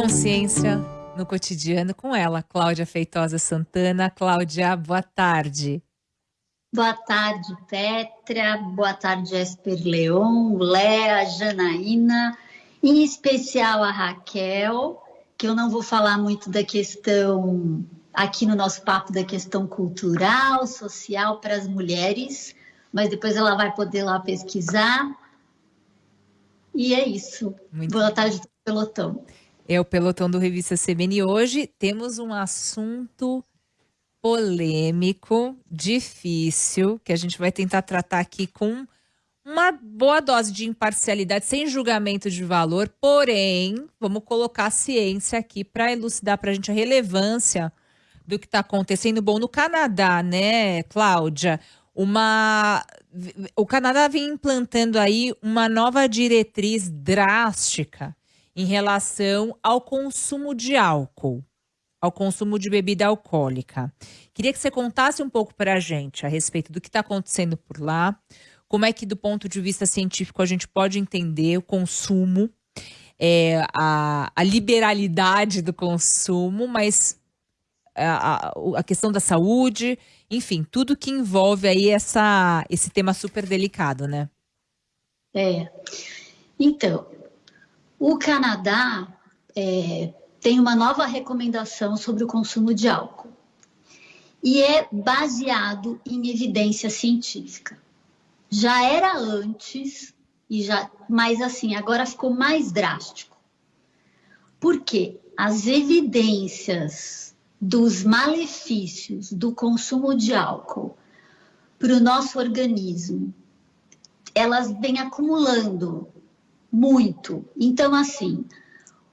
consciência no cotidiano com ela, Cláudia Feitosa Santana. Cláudia, boa tarde. Boa tarde, Petra. Boa tarde, Esper Leon, Léa, Janaína, em especial a Raquel, que eu não vou falar muito da questão aqui no nosso papo da questão cultural, social para as mulheres, mas depois ela vai poder lá pesquisar. E é isso. Muito Boa tarde, pelotão. É o pelotão do Revista CBN. Hoje temos um assunto polêmico, difícil, que a gente vai tentar tratar aqui com uma boa dose de imparcialidade, sem julgamento de valor, porém, vamos colocar a ciência aqui para elucidar para a gente a relevância do que está acontecendo. Bom, no Canadá, né, Cláudia, uma o Canadá vem implantando aí uma nova diretriz drástica em relação ao consumo de álcool, ao consumo de bebida alcoólica. Queria que você contasse um pouco para a gente a respeito do que está acontecendo por lá, como é que, do ponto de vista científico, a gente pode entender o consumo, é, a, a liberalidade do consumo, mas a, a, questão da saúde, enfim, tudo que envolve aí essa, esse tema super delicado, né? É. Então, o Canadá é, tem uma nova recomendação sobre o consumo de álcool. E é baseado em evidência científica. Já era antes e já, mas assim, agora ficou mais drástico. Porque as evidências dos malefícios do consumo de álcool para o nosso organismo, elas vêm acumulando muito. Então, assim,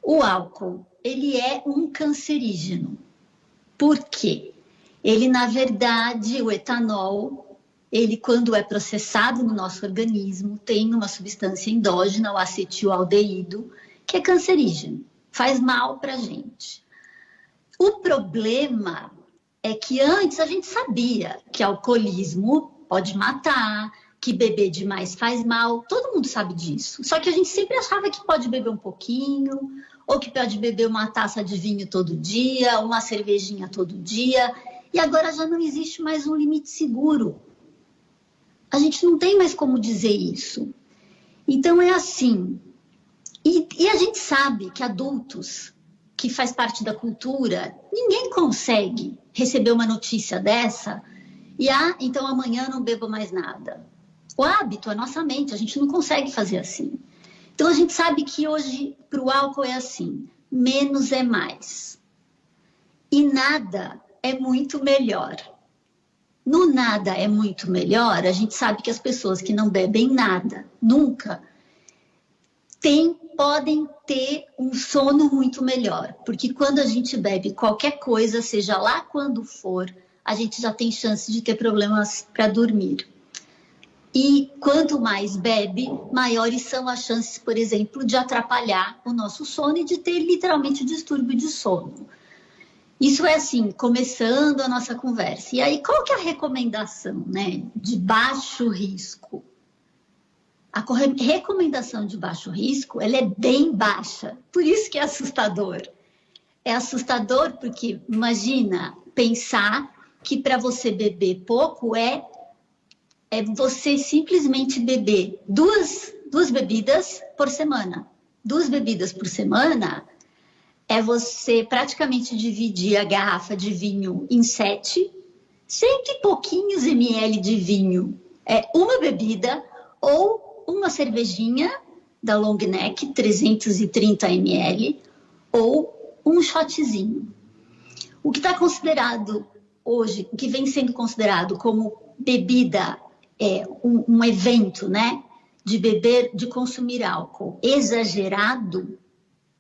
o álcool, ele é um cancerígeno. Por quê? Ele, na verdade, o etanol, ele, quando é processado no nosso organismo, tem uma substância endógena, o acetilaldeído, que é cancerígeno, faz mal para a gente. O problema é que antes a gente sabia que alcoolismo pode matar, que beber demais faz mal, todo mundo sabe disso. Só que a gente sempre achava que pode beber um pouquinho, ou que pode beber uma taça de vinho todo dia, uma cervejinha todo dia, e agora já não existe mais um limite seguro a gente não tem mais como dizer isso. Então é assim. E, e, a gente sabe que adultos, que faz parte da cultura, ninguém consegue receber uma notícia dessa e ah, então amanhã não bebo mais nada. O hábito, a nossa mente, a gente não consegue fazer assim. Então a gente sabe que hoje para o álcool é assim: menos é mais. E nada é muito melhor no nada é muito melhor, a gente sabe que as pessoas que não bebem nada, nunca, tem, podem ter um sono muito melhor. Porque quando a gente bebe qualquer coisa, seja lá quando for, a gente já tem chance de ter problemas para dormir. E quanto mais bebe, maiores são as chances, por exemplo, de atrapalhar o nosso sono e de ter literalmente distúrbio de sono. Isso é assim, começando a nossa conversa. E aí, qual que é a recomendação, né? De baixo risco. A recomendação de baixo risco, ela é bem baixa. Por isso que é assustador. É assustador porque, imagina, pensar que para você beber pouco é, é você simplesmente beber duas, duas bebidas por semana. Duas bebidas por semana é você praticamente dividir a garrafa de vinho em sete, cento e pouquinhos ml de vinho é uma bebida ou uma cervejinha da long neck, 330 ml, ou um shotzinho. O que está considerado hoje, o que vem sendo considerado como bebida, é um, um evento, né, de beber, de consumir álcool exagerado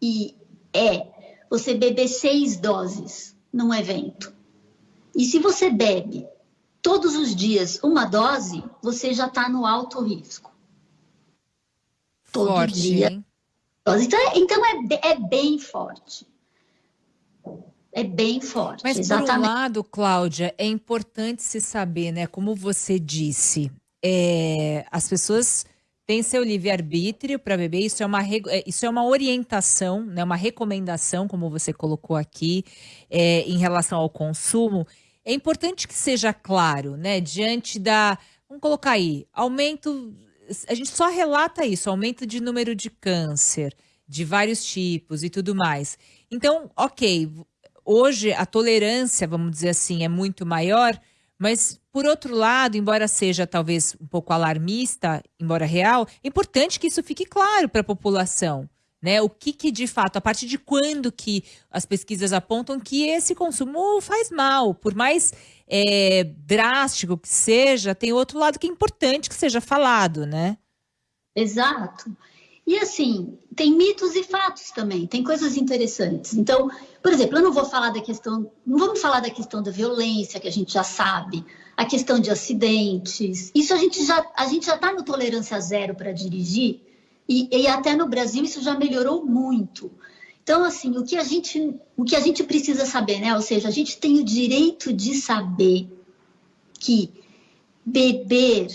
e é você beber seis doses num evento. E se você bebe todos os dias uma dose, você já está no alto risco. Todo forte, dia. Hein? Então, é, então é, é bem forte. É bem forte. Mas exatamente. por um lado, Cláudia, é importante se saber, né? Como você disse, é, as pessoas tem seu livre-arbítrio para beber, isso é, uma, é, isso é uma orientação, né, uma recomendação, como você colocou aqui, é, em relação ao consumo. É importante que seja claro, né, diante da. Vamos colocar aí, aumento. A gente só relata isso, aumento de número de câncer, de vários tipos e tudo mais. Então, ok, hoje a tolerância, vamos dizer assim, é muito maior mas, por outro lado, embora seja talvez um pouco alarmista, embora real, é importante que isso fique claro para a população. Né? O que, que de fato, a partir de quando que as pesquisas apontam que esse consumo faz mal, por mais é, drástico que seja, tem outro lado que é importante que seja falado, né? Exato. E assim, tem mitos e fatos também, tem coisas interessantes. Então, por exemplo, eu não vou falar da questão, não vamos falar da questão da violência, que a gente já sabe, a questão de acidentes. Isso a gente já a gente já está no tolerância zero para dirigir e, e até no Brasil isso já melhorou muito. Então, assim, o que a gente o que a gente precisa saber, né? Ou seja, a gente tem o direito de saber que beber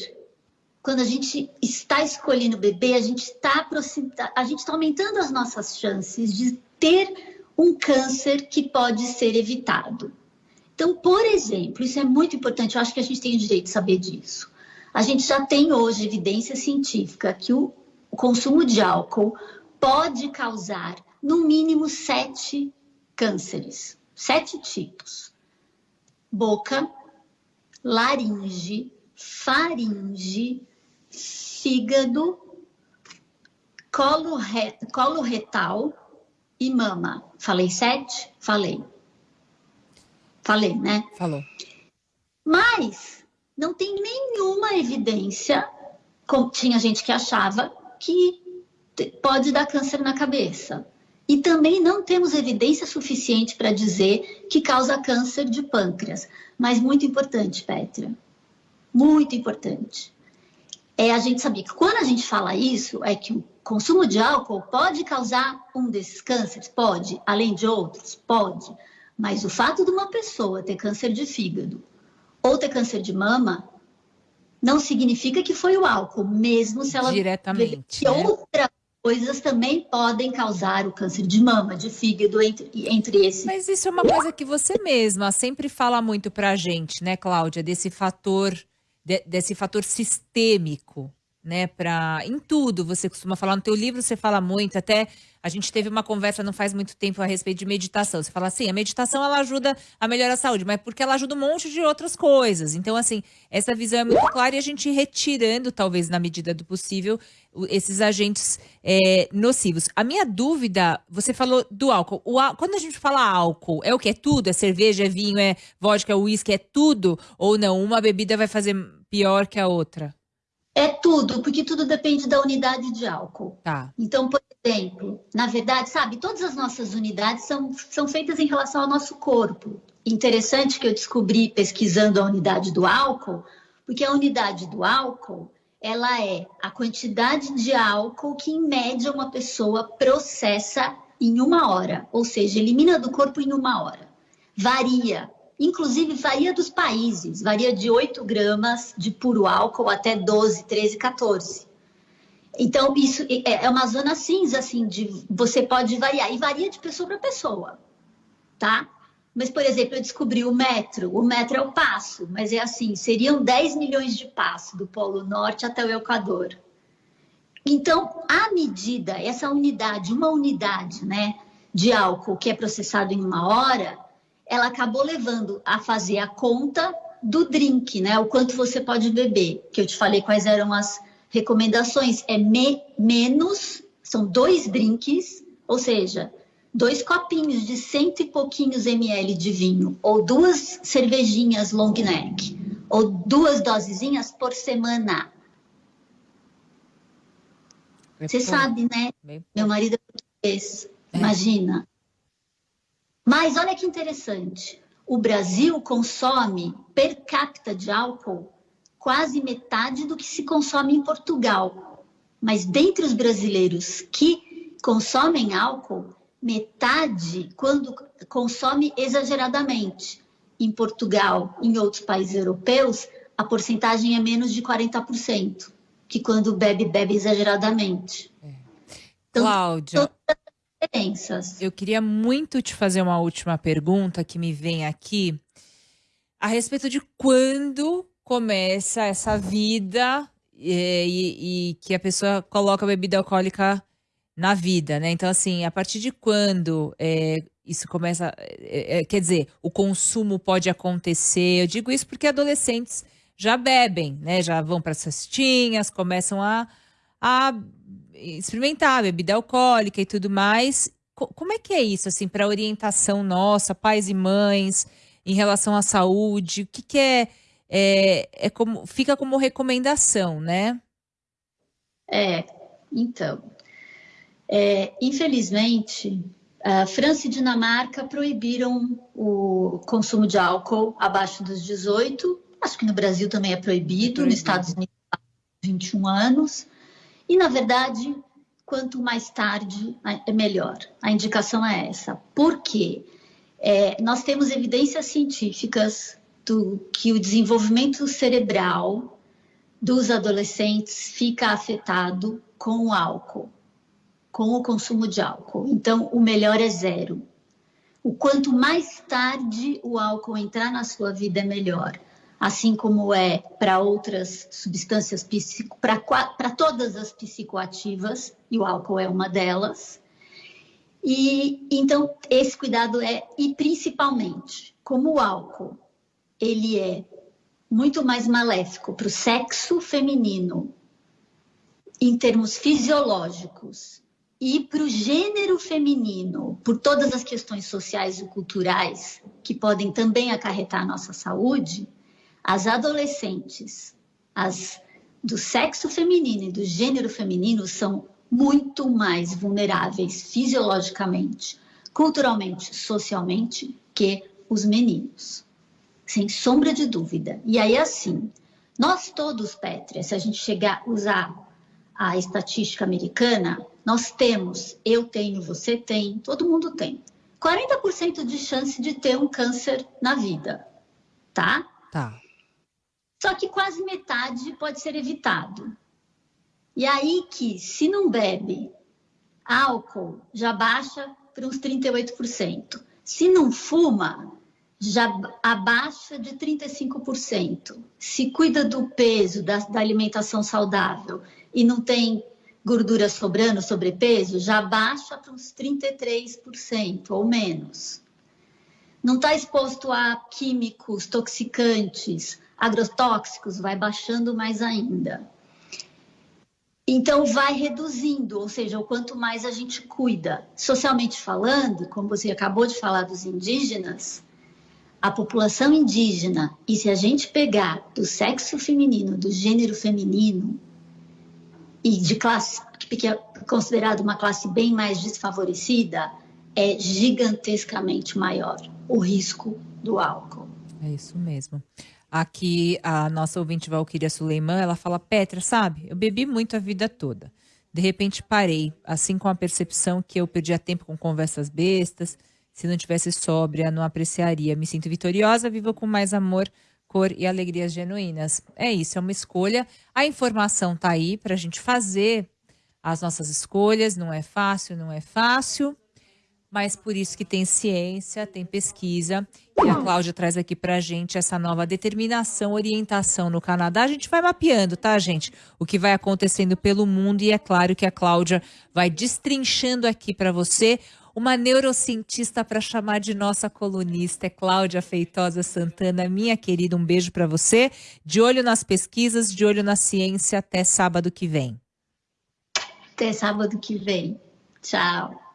quando a gente está escolhendo beber, a gente está a gente está aumentando as nossas chances de ter um câncer que pode ser evitado. Então, por exemplo, isso é muito importante, eu acho que a gente tem o direito de saber disso. A gente já tem hoje evidência científica que o consumo de álcool pode causar, no mínimo, sete cânceres, sete tipos: boca, laringe, faringe, fígado, colo, re, colo retal e mama. Falei sete? Falei. Falei, né? Falou. Mas não tem nenhuma evidência, como tinha gente que achava, que pode dar câncer na cabeça. E também não temos evidência suficiente para dizer que causa câncer de pâncreas. Mas muito importante, Petra, muito importante é a gente saber que quando a gente fala isso, é que o consumo de álcool pode causar um desses cânceres? Pode, além de outros? Pode. Mas o fato de uma pessoa ter câncer de fígado ou ter câncer de mama não significa que foi o álcool, mesmo se ela. Diretamente. Que né? outras coisas também podem causar o câncer de mama, de fígado, entre, entre esses. Mas isso é uma coisa que você mesma sempre fala muito pra gente, né, Cláudia? Desse fator de, desse fator sistêmico, né, para em tudo. Você costuma falar no teu livro, você fala muito, até a gente teve uma conversa não faz muito tempo a respeito de meditação. Você fala assim, a meditação ela ajuda a melhorar a saúde, mas porque ela ajuda um monte de outras coisas. Então, assim, essa visão é muito clara e a gente retirando, talvez na medida do possível, esses agentes é, nocivos. A minha dúvida, você falou do álcool. O, quando a gente fala álcool, é o que? É tudo? É cerveja, é vinho, é vodka, é uísque, é tudo? Ou não? Uma bebida vai fazer pior que a outra? É tudo, porque tudo depende da unidade de álcool. Tá. Então, por exemplo, na verdade, sabe, todas as nossas unidades são, são feitas em relação ao nosso corpo. Interessante que eu descobri pesquisando a unidade do álcool, porque a unidade do álcool, ela é a quantidade de álcool que, em média, uma pessoa processa em uma hora, ou seja, elimina do corpo em uma hora. Varia Inclusive, varia dos países, varia de 8 gramas de puro álcool até 12, 13, 14. Então, isso é, é uma zona cinza, assim, de você pode variar, e varia de pessoa para pessoa, tá? Mas, por exemplo, eu descobri o metro, o metro é o passo, mas é assim, seriam 10 milhões de passos do Polo Norte até o Equador. Então, a medida, essa unidade, uma unidade, né, de álcool que é processado em uma hora, ela acabou levando a fazer a conta do drink, né? O quanto você pode beber, que eu te falei quais eram as recomendações. É me, menos, são dois drinks, ou seja, dois copinhos de cento e pouquinhos ml de vinho, ou duas cervejinhas long neck, ou duas dosezinhas por semana. Você sabe, né? Meu marido é português, é. imagina. Mas olha que interessante, o Brasil consome per capita de álcool quase metade do que se consome em Portugal. Mas dentre os brasileiros que consomem álcool, metade quando consome exageradamente. Em Portugal, em outros países europeus, a porcentagem é menos de 40%. que quando bebe, bebe exageradamente. É. Então, Cláudia, eu queria muito te fazer uma última pergunta que me vem aqui a respeito de quando começa essa vida e, e, e que a pessoa coloca a bebida alcoólica na vida, né? Então, assim, a partir de quando é, isso começa. É, quer dizer, o consumo pode acontecer. Eu digo isso porque adolescentes já bebem, né? Já vão para as festinhas, começam a, a experimentar a bebida alcoólica e tudo mais. Co como é que é isso, assim, para orientação nossa, pais e mães, em relação à saúde? O que, que é, é, é como fica como recomendação, né? É, então, é, infelizmente, a França e Dinamarca proibiram o consumo de álcool abaixo dos 18. Acho que no Brasil também é proibido, é proibido. nos Estados Unidos 21 anos. E, na verdade, quanto mais tarde, é melhor. A indicação é essa. Por quê? É, nós temos evidências científicas do que o desenvolvimento cerebral dos adolescentes fica afetado com o álcool com o consumo de álcool. Então, o melhor é zero. O quanto mais tarde o álcool entrar na sua vida é melhor. Assim como é para outras substâncias para todas as psicoativas, e o álcool é uma delas. E então esse cuidado é e principalmente como o álcool ele é muito mais maléfico para o sexo feminino em termos fisiológicos e para o gênero feminino, por todas as questões sociais e culturais que podem também acarretar a nossa saúde, as adolescentes, as do sexo feminino e do gênero feminino são muito mais vulneráveis fisiologicamente, culturalmente, socialmente que os meninos. Sem sombra de dúvida. E aí, assim, nós todos, Pétria, se a gente chegar a usar a estatística americana, nós temos, eu tenho, você tem, todo mundo tem, 40% de chance de ter um câncer na vida, tá? Tá. Só que quase metade pode ser evitado. E aí que, se não bebe álcool, já baixa para uns 38%. Se não fuma, já abaixa de 35%. Se cuida do peso, da, da alimentação saudável e não tem gordura sobrando, sobrepeso, já baixa para uns 33% ou menos. Não está exposto a químicos, toxicantes, agrotóxicos, vai baixando mais ainda. Então, vai reduzindo, ou seja, o quanto mais a gente cuida. Socialmente falando, como você acabou de falar dos indígenas, a população indígena, e se a gente pegar do sexo feminino, do gênero feminino, e de classe que é considerado uma classe bem mais desfavorecida, é gigantescamente maior o risco do álcool. É isso mesmo. Aqui a nossa ouvinte Valquíria Suleiman, ela fala, Petra, sabe, eu bebi muito a vida toda. De repente parei, assim com a percepção que eu perdia tempo com conversas bestas, se não tivesse sóbria, não apreciaria. Me sinto vitoriosa, vivo com mais amor, cor e alegrias genuínas. É isso, é uma escolha. A informação está aí para a gente fazer as nossas escolhas. Não é fácil, não é fácil, mas por isso que tem ciência, tem pesquisa. E a Cláudia traz aqui para a gente essa nova determinação, orientação no Canadá. A gente vai mapeando, tá, gente? O que vai acontecendo pelo mundo. E é claro que a Cláudia vai destrinchando aqui para você uma neurocientista para chamar de nossa colunista é Cláudia Feitosa Santana. Minha querida, um beijo para você. De olho nas pesquisas, de olho na ciência. Até sábado que vem. Até sábado que vem. Tchau.